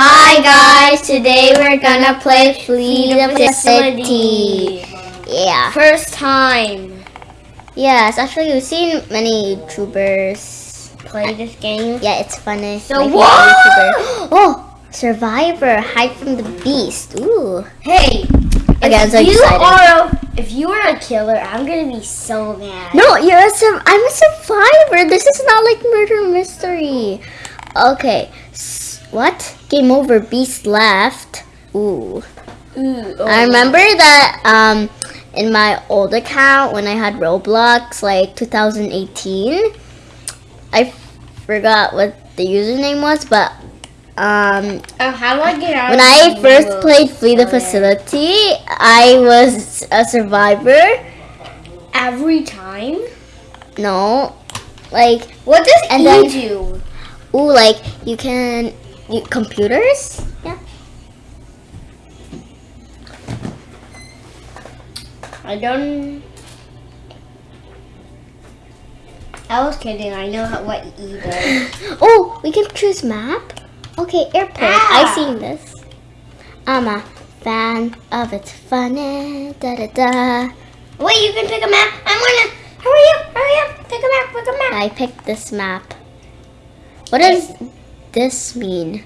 Hi guys, today we're gonna play Flee the Facility. Yeah. First time Yes, actually we've seen many YouTubers. play this game. Yeah, it's funny. So My what? Oh, Survivor, hide from the beast. Ooh. Hey, Okay, I'm so you excited. are a, if you are a killer, I'm gonna be so mad. No, you're a I'm a survivor. This is not like murder mystery. Okay. What? Game over. Beast left. Ooh. Ooh, oh. I remember that um in my old account when I had Roblox like 2018. I forgot what the username was, but um Oh, how do I get out? when I first played Flee the Facility, I was a survivor. every time. No. Like What does And E then- do? Ooh, like you can you, computers. Yeah. I don't. I was kidding. I know how, what E does. Oh, we can choose map. Okay, airport. Ah. I seen this. I'm a fan of it's funny. Da da da. Wait, you can pick a map. I wanna. Hurry up! Hurry up! Pick a map. Pick a map. I picked this map. What is? This mean?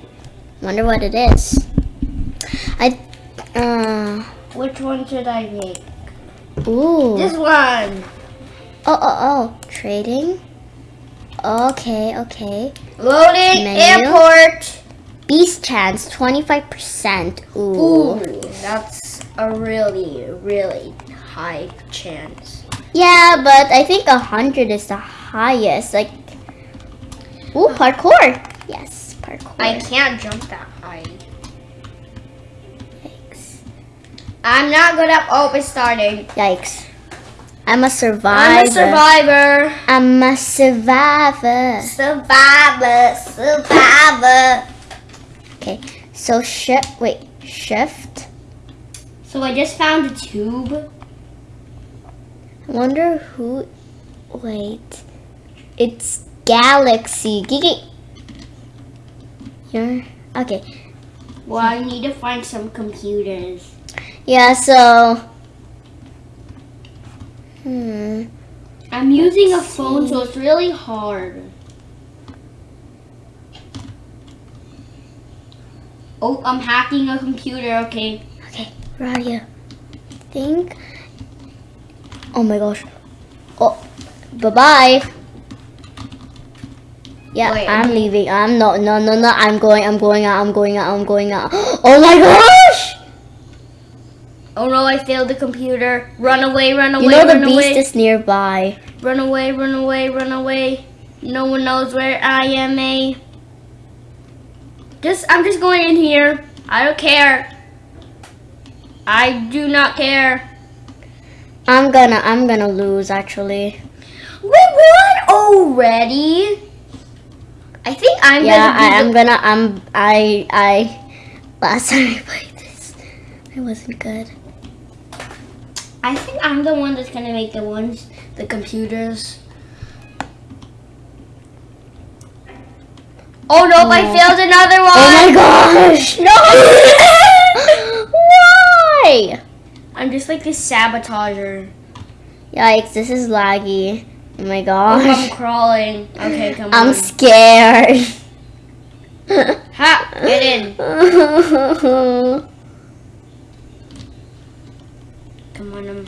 Wonder what it is. I uh Which one should I make? ooh. This one. Oh oh oh. Trading. Okay okay. Loading Menu. airport. Beast chance, 25%. Ooh. Ooh, that's a really, really high chance. Yeah, but I think 100 is the highest. Like, ooh, parkour. Yes, I can't jump that high. Yikes. I'm not good at. Oh, it's starting. Yikes. I'm a survivor. I'm a survivor. I'm a survivor. Survivor, survivor. Okay, so shift. Wait, shift. So I just found a tube. I wonder who. Wait. It's Galaxy. Gigi. You're. Okay. Well, I need to find some computers. Yeah, so. Hmm. I'm using a phone, so it's really hard. Oh, I'm hacking a computer. Okay. Okay, where are you? think. Oh my gosh. Oh, bye bye. Yeah, Wait, I'm leaving. I'm not. no, no, no. I'm going. I'm going out. I'm going out. I'm going out. Oh my gosh! Oh no, I failed the computer. Run away, run away, You know the beast away. is nearby. Run away, run away, run away. No one knows where I am, a. Just, I'm just going in here. I don't care. I do not care. I'm gonna. I'm gonna lose actually. We won already. I think I'm yeah, gonna I, I'm gonna. I'm. I. I. Last time I played this, I wasn't good. I think I'm the one that's gonna make the ones, the computers. Oh no! I Oh. failed another one. Oh my gosh! No! Why? I'm just like this sabotager. Yikes! This is laggy. Oh my Oh! I'm crawling. Okay, come I'm on. scared. Ha! Get in. Come on. Um,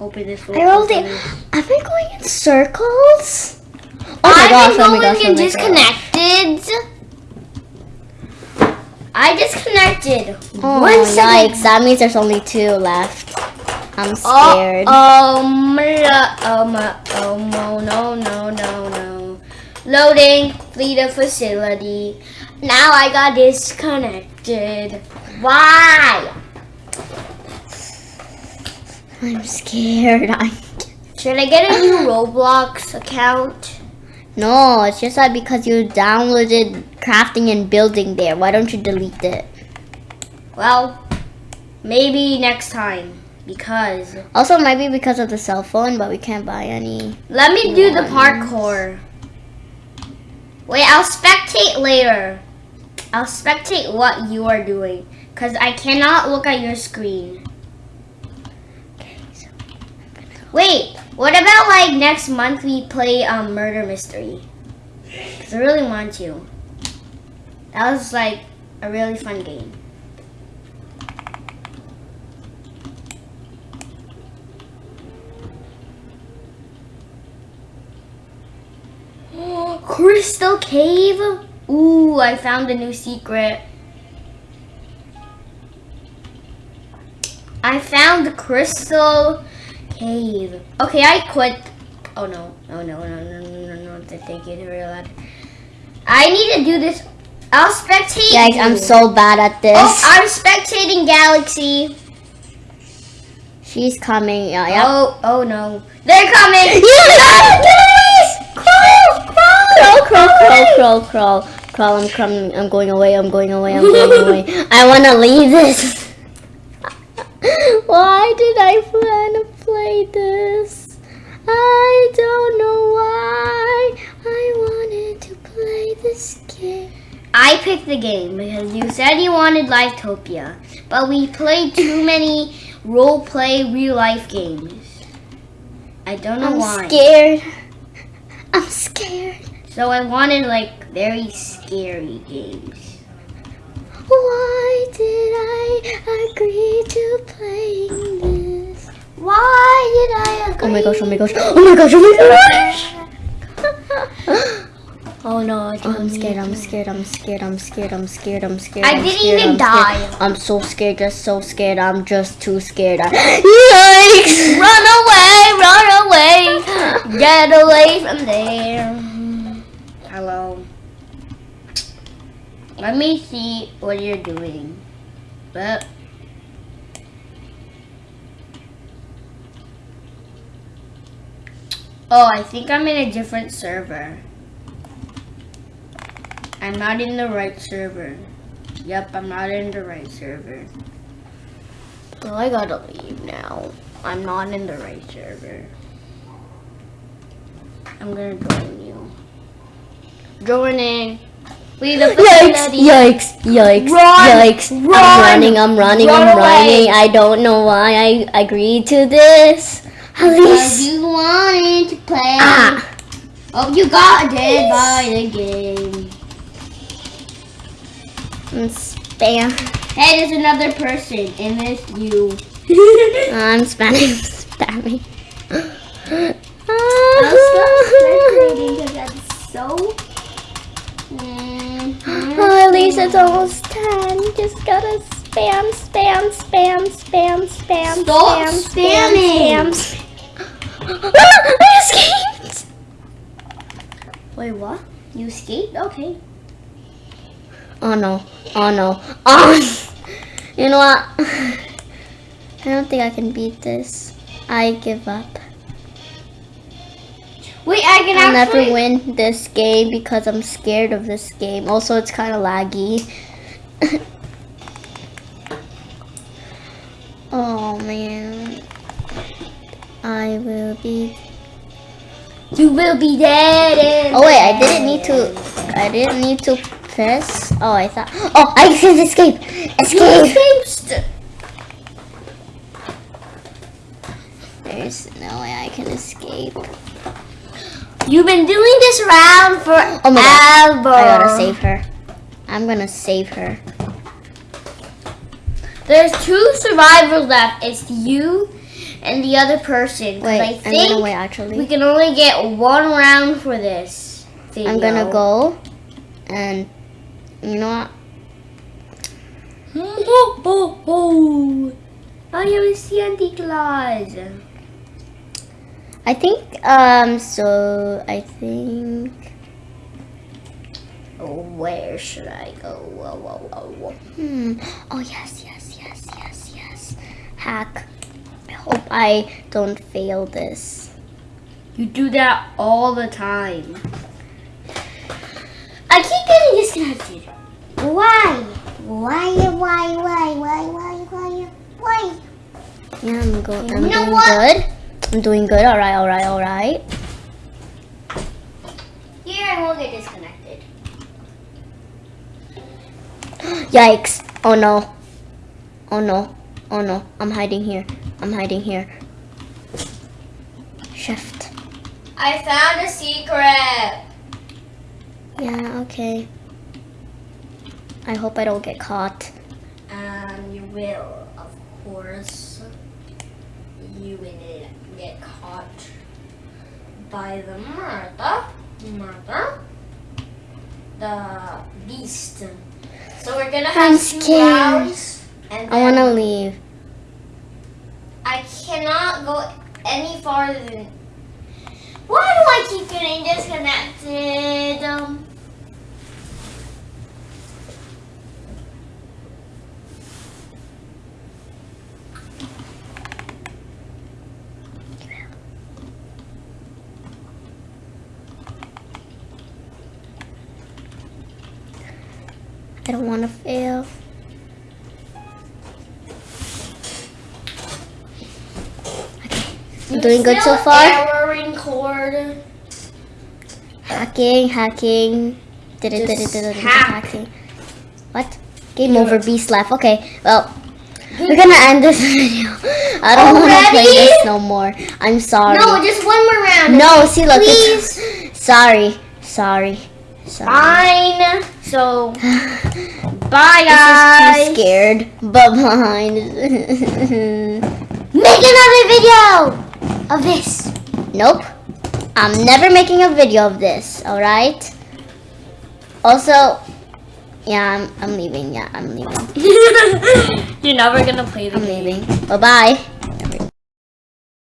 open this. I rolled it. Am I going in circles? Oh my I've gosh! been Oh my going gosh! Oh and disconnected. I disconnected. Oh, One second. yikes! That means there's only two left. I'm Oh, scared. oh, mla- oh, my, oh, no, no, no, no, no. Loading, flee the facility. Now I got disconnected. Why? I'm scared. I'm Should I get a new Roblox account? No, it's just that because you downloaded crafting and building there. Why don't you delete it? Well, maybe next time. Because Also, might be because of the cell phone, but we can't buy any. let me do the parkour. Wait, I'll spectate later. I'll spectate what you are doing. Because I cannot look at your screen. Wait, what about like next month we play um, Murder Mystery? Because I really want to. That was like a really fun game. Crystal Cave? Ooh, I found a new secret. I found the Crystal Cave. Okay, I quit. Oh no, oh no, no, no, no, no, no, thank you, real loud. I need to do this. I'll spectate. Guys, I'm so bad at this. Oh, I'm spectating Galaxy. She's coming. Uh, yep. Oh, oh no. They're coming. Crawl, crawl, crawl. I'm coming. I'm going away. I'm going away. I'm going away. I want to leave this. Why did I plan to play this? I don't know why I wanted to play this game. I picked the game because you said you wanted Livetopia, but we played too many role play real life games. I don't know why. I'm scared. I'm scared. So I wanted like very scary games. Why did I agree to playing this? Why did I agree? Oh my gosh, oh my gosh, oh my gosh, oh my gosh! Oh no, I Oh, I'm scared, I'm scared, I'm scared, I'm scared, I'm scared, I'm scared. I didn't even I'm scared. die. I'm so scared, just so scared, I'm just too scared. I- Yikes! Run away, run away, get away from there. Let me see what you're doing. But Oh, I think I'm in a different server. I'm not in the right server. Yep, I'm not in the right server. Well, I gotta leave now. I'm not in the right server. I'm gonna join you. Joining. Leave the Yikes, yikes, yikes, Run, yikes. I'm running, I'm running, run I'm away. running. I don't know why I agreed to this. Because you wanted to play. Ah! Oh, you got dead by the game. I'm spam. Hey, there's another person, and it's you. I'm spamming, spamming. Stop spectating because that's so. Oh, at least it's almost 10. Just gotta spam, spam, spam, spam, spam, Stop spam, spamming. spam, spam. Ah, I escaped! Wait, what? You escaped? Okay. Oh no, oh no, oh! You know what? I don't think I can beat this. I give up. Wait, I can I'll actually. never win this game because I'm scared of this game. Also, it's kind of laggy. oh man. I will be. You will be dead. Oh wait, I didn't need to. I didn't need to press. Oh, I thought. Oh, I can escape. Escape. There's no way I can escape. You've been doing this round for Oh my God. ever. I gotta save her. I'm gonna save her. There's two survivors left. It's you and the other person. Wait, I I'm gonna wait. Actually, we can only get one round for this. Video. I'm gonna go, and you know what? Oh, oh, oh. I am Santa Claus. I think, um, so I think, oh, where should I go? Whoa, whoa, whoa, hmm. Oh, yes, yes, yes, yes, yes. Hack. I hope I don't fail this. You do that all the time. I keep getting disconnected. Why? Why, why, why, why, why, why, why? Yeah, I'm, go I'm you know doing what? good. I'm doing good. All right, all right, all right. Here I won't get disconnected. Yikes. Oh no. Oh no. Oh no. I'm hiding here. I'm hiding here. Shift. I found a secret. Yeah, okay. I hope I don't get caught. Um, you will, of course. You will get caught by the murder, murder, the beast. So we're gonna have I'm two scared. rounds, and I want to leave. I cannot go any farther than. Why do I keep getting disconnected? Um, I don't want to fail. I'm doing good so far. Erroring cord. Hacking, hacking. Did it, did it, did it, hacking. What? Game over, beast left. Okay, well, we're gonna end this video. I don't want to play this no more. I'm sorry. No, just one more round. No, see, look. Please. Sorry, sorry, sorry. Fine. So, bye This guys. is too scared. But behind. Make another video of this. nope. I'm never making a video of this. All right. Also, yeah, I'm, I'm leaving. Yeah, I'm leaving. You're never gonna play the I'm leaving. Bye bye.